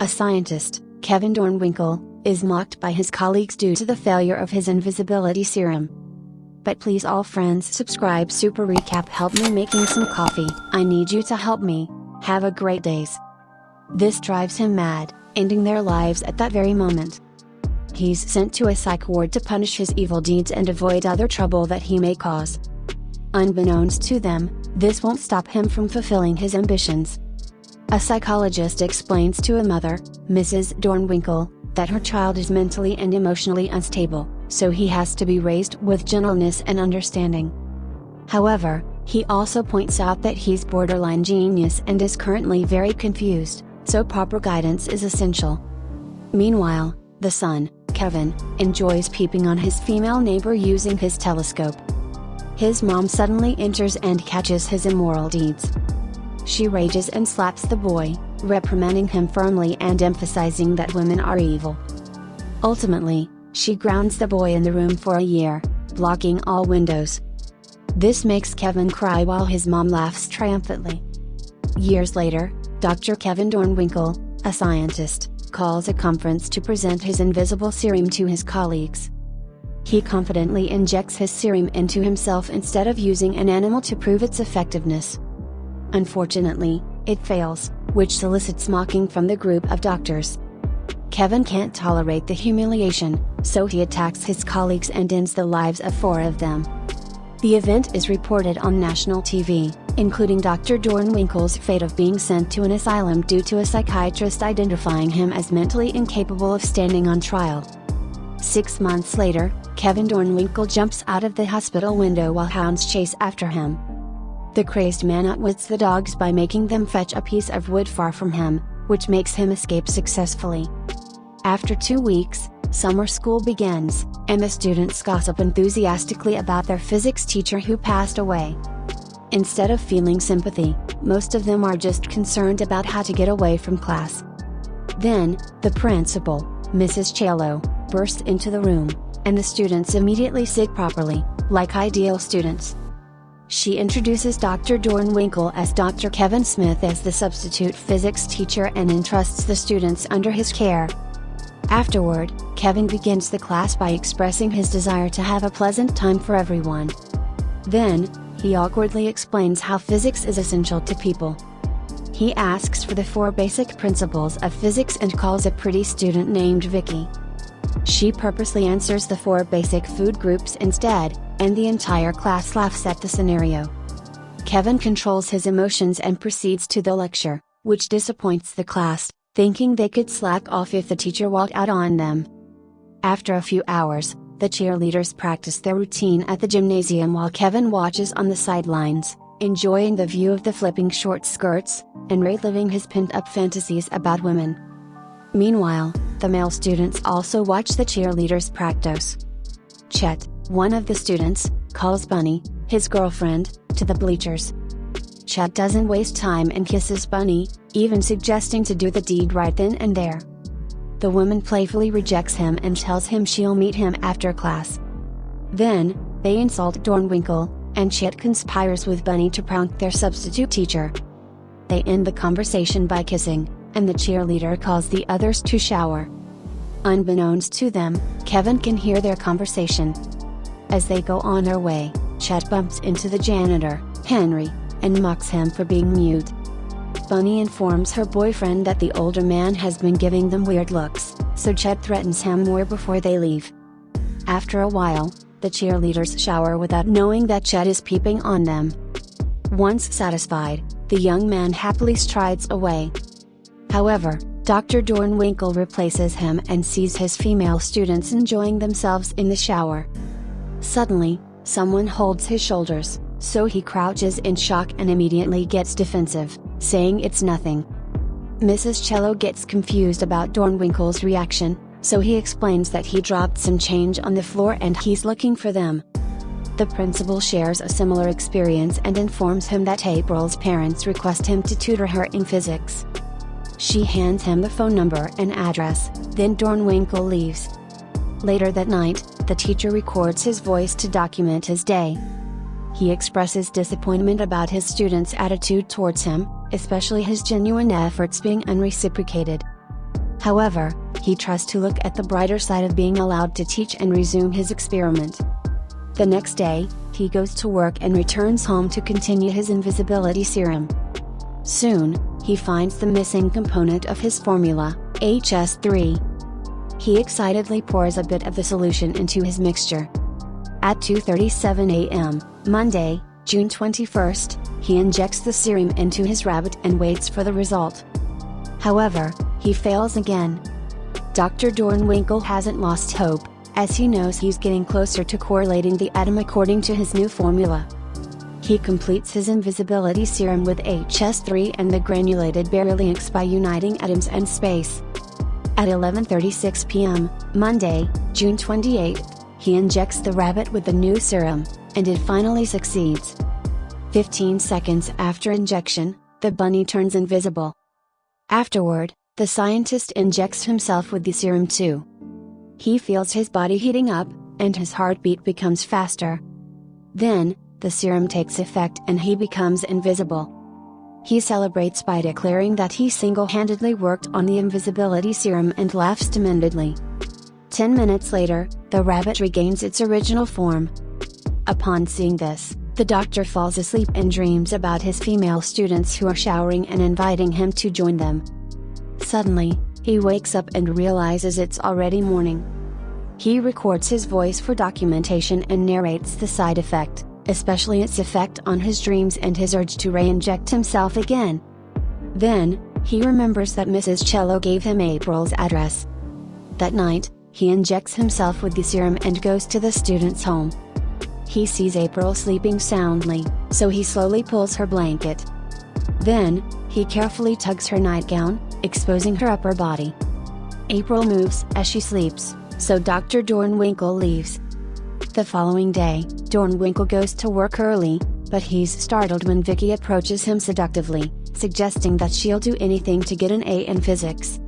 a scientist, Kevin Dornwinkle, is mocked by his colleagues due to the failure of his invisibility serum. But please all friends subscribe Super Recap help me making some coffee. I need you to help me. Have a great days. This drives him mad, ending their lives at that very moment. He's sent to a psych ward to punish his evil deeds and avoid other trouble that he may cause. Unbeknownst to them, this won't stop him from fulfilling his ambitions. A psychologist explains to a mother, Mrs. Dornwinkle, that her child is mentally and emotionally unstable, so he has to be raised with gentleness and understanding. However, he also points out that he's borderline genius and is currently very confused, so proper guidance is essential. Meanwhile, the son, Kevin, enjoys peeping on his female neighbor using his telescope. His mom suddenly enters and catches his immoral deeds. She rages and slaps the boy, reprimanding him firmly and emphasizing that women are evil. Ultimately, she grounds the boy in the room for a year, blocking all windows. This makes Kevin cry while his mom laughs triumphantly. Years later, Dr. Kevin Dornwinkle, a scientist, calls a conference to present his invisible serum to his colleagues. He confidently injects his serum into himself instead of using an animal to prove its effectiveness. Unfortunately, it fails, which solicits mocking from the group of doctors. Kevin can't tolerate the humiliation, so he attacks his colleagues and ends the lives of four of them. The event is reported on national TV, including Dr. Dornwinkle's fate of being sent to an asylum due to a psychiatrist identifying him as mentally incapable of standing on trial. Six months later, Kevin Dornwinkle jumps out of the hospital window while hounds chase after him. The crazed man outwits the dogs by making them fetch a piece of wood far from him, which makes him escape successfully. After two weeks, summer school begins, and the students gossip enthusiastically about their physics teacher who passed away. Instead of feeling sympathy, most of them are just concerned about how to get away from class. Then, the principal, Mrs. Cello, bursts into the room, and the students immediately sit properly, like ideal students. She introduces Dr. Dornwinkle as Dr. Kevin Smith as the substitute physics teacher and entrusts the students under his care. Afterward, Kevin begins the class by expressing his desire to have a pleasant time for everyone. Then, he awkwardly explains how physics is essential to people. He asks for the four basic principles of physics and calls a pretty student named Vicky. She purposely answers the four basic food groups instead, and the entire class laughs at the scenario. Kevin controls his emotions and proceeds to the lecture, which disappoints the class, thinking they could slack off if the teacher walked out on them. After a few hours, the cheerleaders practice their routine at the gymnasium while Kevin watches on the sidelines, enjoying the view of the flipping short skirts, and reliving his pent up fantasies about women. Meanwhile, the male students also watch the cheerleaders practice. Chet, one of the students, calls Bunny, his girlfriend, to the bleachers. Chet doesn't waste time and kisses Bunny, even suggesting to do the deed right then and there. The woman playfully rejects him and tells him she'll meet him after class. Then, they insult Dornwinkle, and Chet conspires with Bunny to prank their substitute teacher. They end the conversation by kissing, and the cheerleader calls the others to shower. Unbeknownst to them, Kevin can hear their conversation. As they go on their way, Chet bumps into the janitor, Henry, and mocks him for being mute. Bunny informs her boyfriend that the older man has been giving them weird looks, so Chet threatens him more before they leave. After a while, the cheerleaders shower without knowing that Chet is peeping on them. Once satisfied, the young man happily strides away. However, Dr. Dornwinkle replaces him and sees his female students enjoying themselves in the shower. Suddenly, someone holds his shoulders, so he crouches in shock and immediately gets defensive, saying it's nothing. Mrs. Cello gets confused about Dornwinkle's reaction, so he explains that he dropped some change on the floor and he's looking for them. The principal shares a similar experience and informs him that April's parents request him to tutor her in physics. She hands him the phone number and address, then Dornwinkle leaves. Later that night, the teacher records his voice to document his day. He expresses disappointment about his students' attitude towards him, especially his genuine efforts being unreciprocated. However, he tries to look at the brighter side of being allowed to teach and resume his experiment. The next day, he goes to work and returns home to continue his invisibility serum. Soon, he finds the missing component of his formula, HS3. He excitedly pours a bit of the solution into his mixture. At 2:37 a.m., Monday, June 21st, he injects the serum into his rabbit and waits for the result. However, he fails again. Dr. Dornwinkle hasn't lost hope, as he knows he's getting closer to correlating the atom according to his new formula. He completes his invisibility serum with HS3 and the granulated baryonyx by uniting atoms and space. At 11:36 p.m., Monday, June 28, he injects the rabbit with the new serum, and it finally succeeds. 15 seconds after injection, the bunny turns invisible. Afterward, the scientist injects himself with the serum too. He feels his body heating up, and his heartbeat becomes faster. Then, the serum takes effect and he becomes invisible. He celebrates by declaring that he single handedly worked on the invisibility serum and laughs dementedly. Ten minutes later, the rabbit regains its original form. Upon seeing this, the doctor falls asleep and dreams about his female students who are showering and inviting him to join them. Suddenly, he wakes up and realizes it's already morning. He records his voice for documentation and narrates the side effect especially its effect on his dreams and his urge to re-inject himself again. Then, he remembers that Mrs. Cello gave him April's address. That night, he injects himself with the serum and goes to the student's home. He sees April sleeping soundly, so he slowly pulls her blanket. Then, he carefully tugs her nightgown, exposing her upper body. April moves as she sleeps, so Dr. Dornwinkle leaves. The following day, Dornwinkle goes to work early, but he's startled when Vicky approaches him seductively, suggesting that she'll do anything to get an A in physics.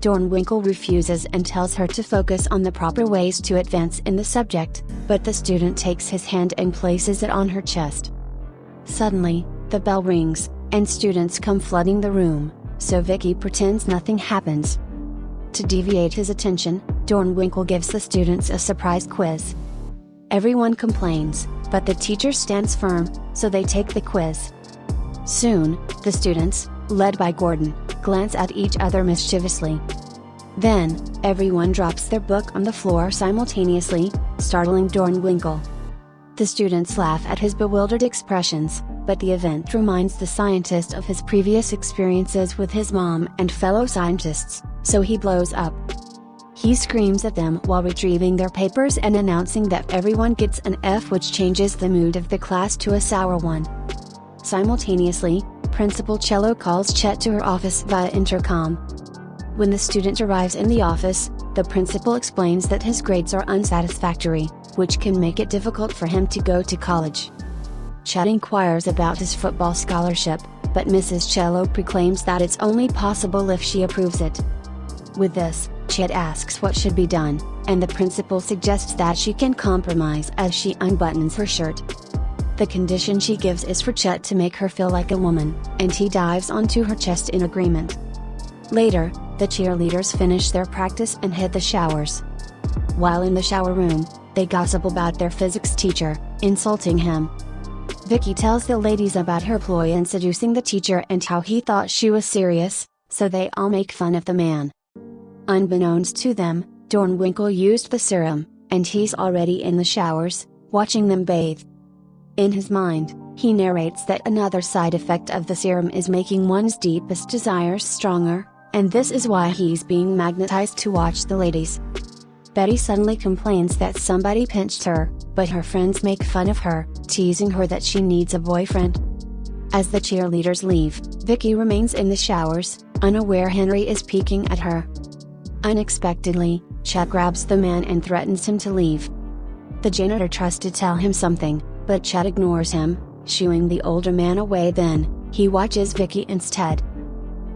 Dornwinkle refuses and tells her to focus on the proper ways to advance in the subject, but the student takes his hand and places it on her chest. Suddenly, the bell rings, and students come flooding the room, so Vicky pretends nothing happens. To deviate his attention, Dornwinkle gives the students a surprise quiz. Everyone complains, but the teacher stands firm, so they take the quiz. Soon, the students, led by Gordon, glance at each other mischievously. Then, everyone drops their book on the floor simultaneously, startling Dornwinkle. The students laugh at his bewildered expressions, but the event reminds the scientist of his previous experiences with his mom and fellow scientists, so he blows up. He screams at them while retrieving their papers and announcing that everyone gets an F which changes the mood of the class to a sour one. Simultaneously, Principal Cello calls Chet to her office via intercom. When the student arrives in the office, the principal explains that his grades are unsatisfactory, which can make it difficult for him to go to college. Chet inquires about his football scholarship, but Mrs. Cello proclaims that it's only possible if she approves it. With this, Chet asks what should be done, and the principal suggests that she can compromise as she unbuttons her shirt. The condition she gives is for Chet to make her feel like a woman, and he dives onto her chest in agreement. Later, the cheerleaders finish their practice and hit the showers. While in the shower room, they gossip about their physics teacher, insulting him. Vicky tells the ladies about her ploy in seducing the teacher and how he thought she was serious, so they all make fun of the man. Unbeknownst to them, Dornwinkle used the serum, and he's already in the showers, watching them bathe. In his mind, he narrates that another side effect of the serum is making one's deepest desires stronger, and this is why he's being magnetized to watch the ladies. Betty suddenly complains that somebody pinched her, but her friends make fun of her, teasing her that she needs a boyfriend. As the cheerleaders leave, Vicky remains in the showers, unaware Henry is peeking at her. Unexpectedly, Chet grabs the man and threatens him to leave. The janitor tries to tell him something, but Chet ignores him, shooing the older man away then, he watches Vicky instead.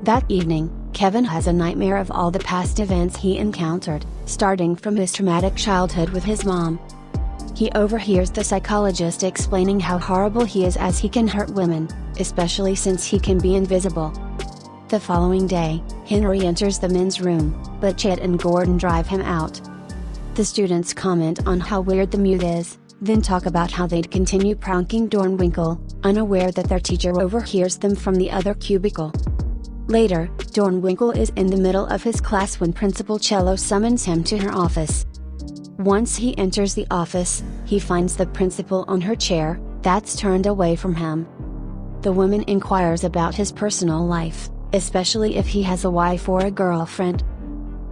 That evening, Kevin has a nightmare of all the past events he encountered, starting from his traumatic childhood with his mom. He overhears the psychologist explaining how horrible he is as he can hurt women, especially since he can be invisible. The following day, Henry enters the men's room, but Chet and Gordon drive him out. The students comment on how weird the mute is, then talk about how they'd continue pranking Dornwinkle, unaware that their teacher overhears them from the other cubicle. Later, Dornwinkle is in the middle of his class when Principal Cello summons him to her office. Once he enters the office, he finds the principal on her chair, that's turned away from him. The woman inquires about his personal life, especially if he has a wife or a girlfriend.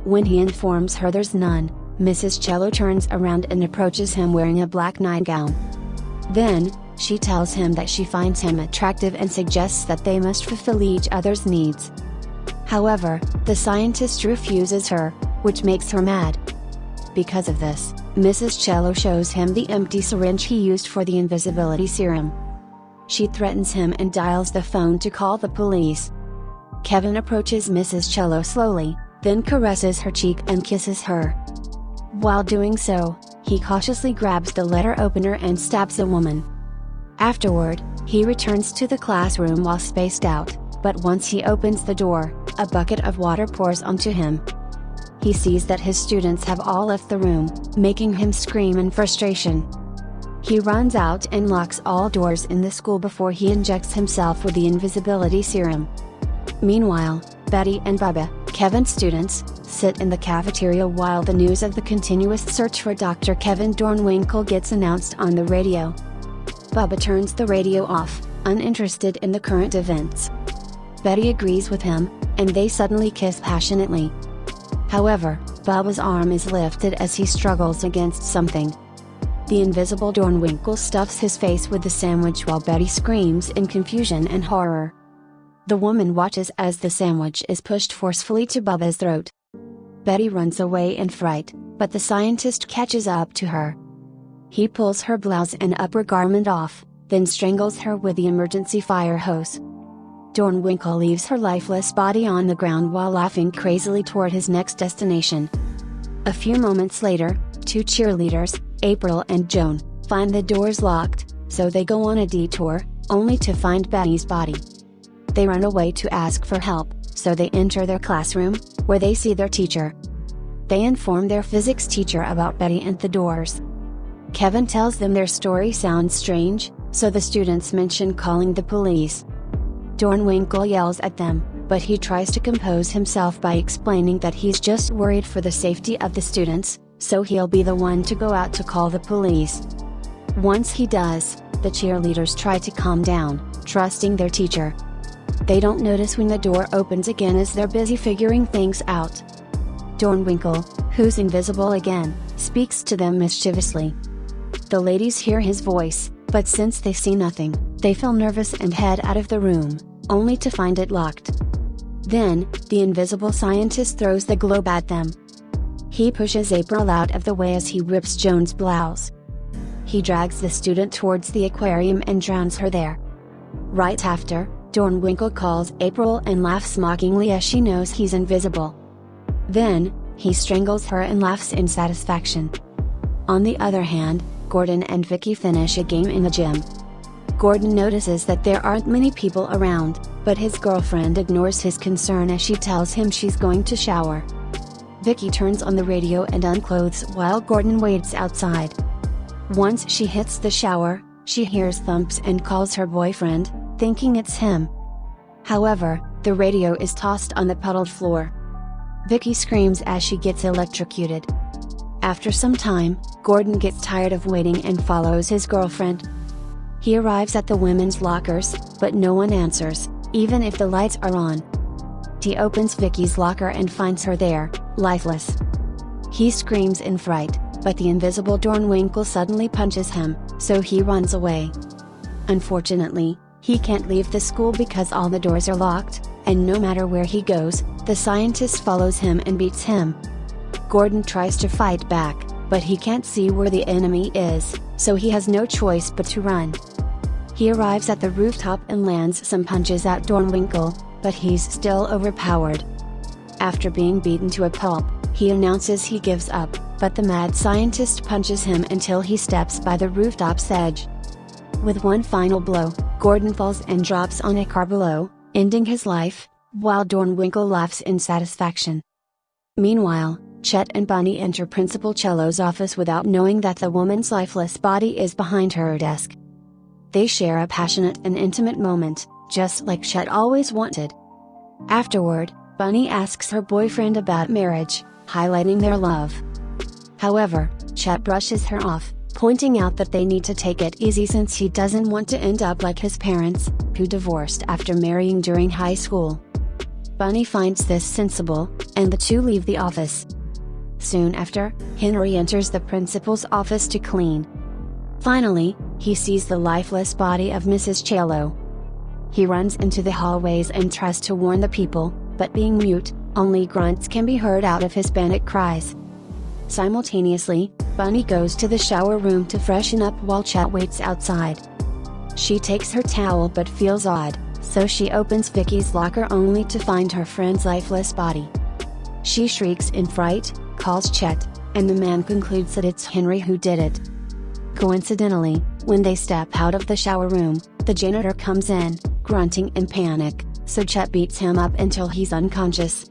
When he informs her there's none, Mrs. Cello turns around and approaches him wearing a black nightgown. Then, she tells him that she finds him attractive and suggests that they must fulfill each other's needs. However, the scientist refuses her, which makes her mad. Because of this, Mrs. Cello shows him the empty syringe he used for the invisibility serum. She threatens him and dials the phone to call the police. Kevin approaches Mrs. Cello slowly, then caresses her cheek and kisses her. While doing so, he cautiously grabs the letter opener and stabs the woman. Afterward, he returns to the classroom while spaced out, but once he opens the door, a bucket of water pours onto him. He sees that his students have all left the room, making him scream in frustration. He runs out and locks all doors in the school before he injects himself with the invisibility serum. Meanwhile, Betty and Bubba, Kevin's students, sit in the cafeteria while the news of the continuous search for Dr. Kevin Dornwinkle gets announced on the radio. Bubba turns the radio off, uninterested in the current events. Betty agrees with him, and they suddenly kiss passionately. However, Bubba's arm is lifted as he struggles against something. The invisible Dornwinkle stuffs his face with the sandwich while Betty screams in confusion and horror. The woman watches as the sandwich is pushed forcefully to Bubba's throat. Betty runs away in fright, but the scientist catches up to her. He pulls her blouse and upper garment off, then strangles her with the emergency fire hose. Dornwinkle leaves her lifeless body on the ground while laughing crazily toward his next destination. A few moments later, two cheerleaders, April and Joan, find the doors locked, so they go on a detour, only to find Betty's body. They run away to ask for help, so they enter their classroom, where they see their teacher. They inform their physics teacher about Betty and the doors. Kevin tells them their story sounds strange, so the students mention calling the police. Dornwinkle yells at them, but he tries to compose himself by explaining that he's just worried for the safety of the students, so he'll be the one to go out to call the police. Once he does, the cheerleaders try to calm down, trusting their teacher. They don't notice when the door opens again as they're busy figuring things out. Dornwinkle, who's invisible again, speaks to them mischievously. The ladies hear his voice, but since they see nothing, they feel nervous and head out of the room only to find it locked. Then, the invisible scientist throws the globe at them. He pushes April out of the way as he rips Joan's blouse. He drags the student towards the aquarium and drowns her there. Right after, Dornwinkle calls April and laughs mockingly as she knows he's invisible. Then, he strangles her and laughs in satisfaction. On the other hand, Gordon and Vicky finish a game in the gym. Gordon notices that there aren't many people around, but his girlfriend ignores his concern as she tells him she's going to shower. Vicky turns on the radio and unclothes while Gordon waits outside. Once she hits the shower, she hears thumps and calls her boyfriend, thinking it's him. However, the radio is tossed on the puddled floor. Vicky screams as she gets electrocuted. After some time, Gordon gets tired of waiting and follows his girlfriend, he arrives at the women's lockers, but no one answers, even if the lights are on. He opens Vicky's locker and finds her there, lifeless. He screams in fright, but the invisible Dornwinkle suddenly punches him, so he runs away. Unfortunately, he can't leave the school because all the doors are locked, and no matter where he goes, the scientist follows him and beats him. Gordon tries to fight back, but he can't see where the enemy is, so he has no choice but to run. He arrives at the rooftop and lands some punches at Dornwinkle, but he's still overpowered. After being beaten to a pulp, he announces he gives up, but the mad scientist punches him until he steps by the rooftop's edge. With one final blow, Gordon falls and drops on a car below, ending his life, while Dornwinkle laughs in satisfaction. Meanwhile, Chet and Bunny enter Principal Cello's office without knowing that the woman's lifeless body is behind her desk. They share a passionate and intimate moment, just like Chet always wanted. Afterward, Bunny asks her boyfriend about marriage, highlighting their love. However, Chet brushes her off, pointing out that they need to take it easy since he doesn't want to end up like his parents, who divorced after marrying during high school. Bunny finds this sensible, and the two leave the office. Soon after, Henry enters the principal's office to clean. Finally, he sees the lifeless body of Mrs. Cello. He runs into the hallways and tries to warn the people, but being mute, only grunts can be heard out of his panic cries. Simultaneously, Bunny goes to the shower room to freshen up while Chet waits outside. She takes her towel but feels odd, so she opens Vicky's locker only to find her friend's lifeless body. She shrieks in fright, calls Chet, and the man concludes that it's Henry who did it. Coincidentally, when they step out of the shower room, the janitor comes in, grunting in panic, so Chet beats him up until he's unconscious.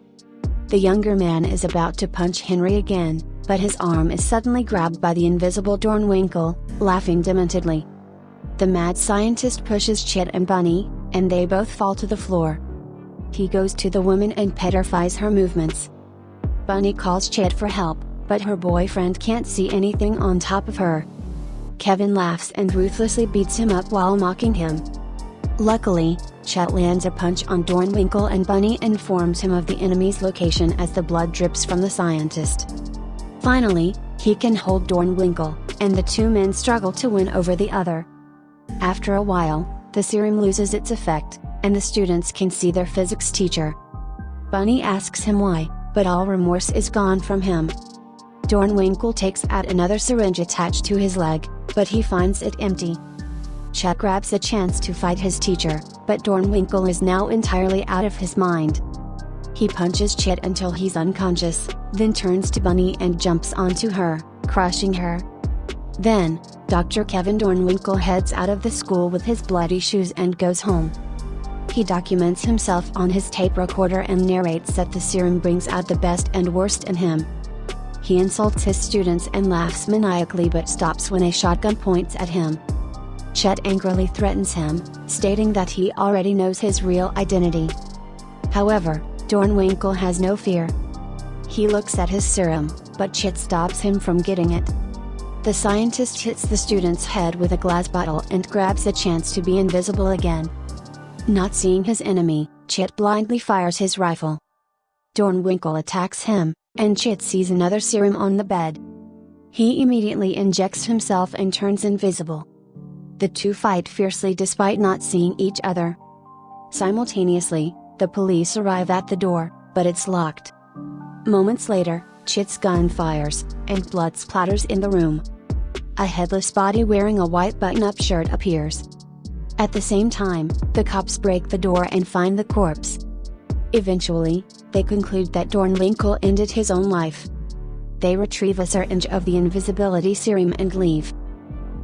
The younger man is about to punch Henry again, but his arm is suddenly grabbed by the invisible Dornwinkle, laughing dementedly. The mad scientist pushes Chet and Bunny, and they both fall to the floor. He goes to the woman and petrifies her movements. Bunny calls Chet for help, but her boyfriend can't see anything on top of her. Kevin laughs and ruthlessly beats him up while mocking him. Luckily, Chet lands a punch on Dornwinkle and Bunny informs him of the enemy's location as the blood drips from the scientist. Finally, he can hold Dornwinkle, and the two men struggle to win over the other. After a while, the serum loses its effect, and the students can see their physics teacher. Bunny asks him why, but all remorse is gone from him. Dornwinkle takes out another syringe attached to his leg, but he finds it empty. Chet grabs a chance to fight his teacher, but Dornwinkle is now entirely out of his mind. He punches Chet until he's unconscious, then turns to Bunny and jumps onto her, crushing her. Then, Dr. Kevin Dornwinkle heads out of the school with his bloody shoes and goes home. He documents himself on his tape recorder and narrates that the serum brings out the best and worst in him. He insults his students and laughs maniacally but stops when a shotgun points at him. Chet angrily threatens him, stating that he already knows his real identity. However, Dornwinkle has no fear. He looks at his serum, but Chet stops him from getting it. The scientist hits the student's head with a glass bottle and grabs a chance to be invisible again. Not seeing his enemy, Chet blindly fires his rifle. Dornwinkle attacks him, and Chet sees another serum on the bed. He immediately injects himself and turns invisible. The two fight fiercely despite not seeing each other. Simultaneously, the police arrive at the door, but it's locked. Moments later, Chet's gun fires, and blood splatters in the room. A headless body wearing a white button-up shirt appears. At the same time, the cops break the door and find the corpse. Eventually, they conclude that Dornwinkle ended his own life. They retrieve a syringe of the invisibility serum and leave.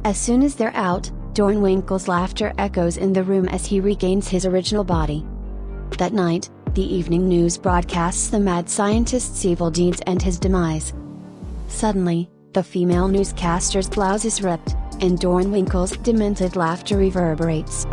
As soon as they're out, Dornwinkle's laughter echoes in the room as he regains his original body. That night, the evening news broadcasts the mad scientist's evil deeds and his demise. Suddenly, the female newscaster's blouse is ripped, and Dornwinkle's demented laughter reverberates.